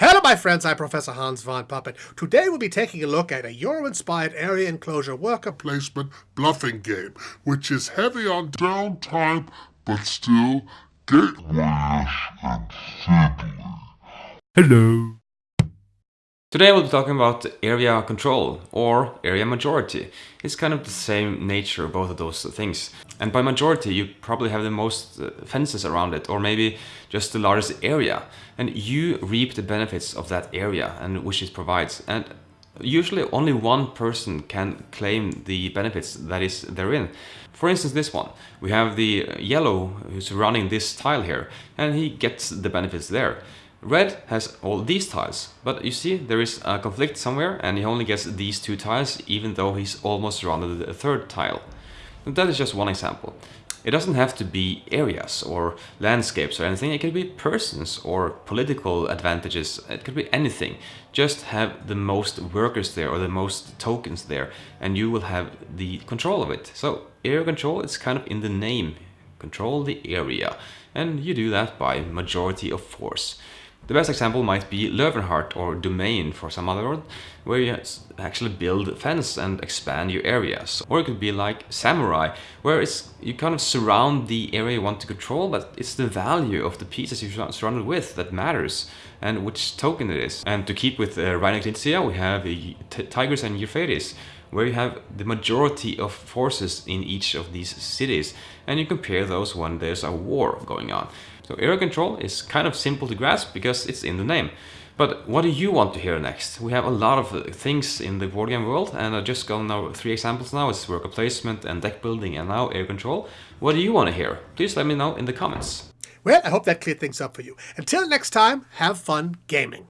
Hello my friends, I'm Professor Hans von Puppet. Today we'll be taking a look at a Euro-inspired area enclosure worker placement bluffing game, which is heavy on downtime, but still gateway-ish and fiddly. Hello. Today we'll be talking about area control or area majority. It's kind of the same nature of both of those things. And by majority you probably have the most uh, fences around it or maybe just the largest area. And you reap the benefits of that area and which it provides. And usually only one person can claim the benefits that is therein. For instance this one, we have the yellow who's running this tile here and he gets the benefits there. Red has all these tiles, but you see there is a conflict somewhere and he only gets these two tiles even though he's almost rounded a third tile. And that is just one example. It doesn't have to be areas or landscapes or anything, it could be persons or political advantages, it could be anything. Just have the most workers there or the most tokens there and you will have the control of it. So area control is kind of in the name, control the area and you do that by majority of force. The best example might be Löwenherz or Domaine for some other word, where you actually build a fence and expand your areas. Or it could be like Samurai, where it's you kind of surround the area you want to control, but it's the value of the pieces you're surrounded with that matters, and which token it is. And to keep with uh, Knizia, we have uh, Tigris and Euphrates, where you have the majority of forces in each of these cities and you compare those when there's a war going on. So area control is kind of simple to grasp because it's in the name. But what do you want to hear next? We have a lot of uh, things in the board game world and I've just gone now three examples now. It's worker placement and deck building and now air control. What do you want to hear? Please let me know in the comments. Well, I hope that cleared things up for you. Until next time, have fun gaming.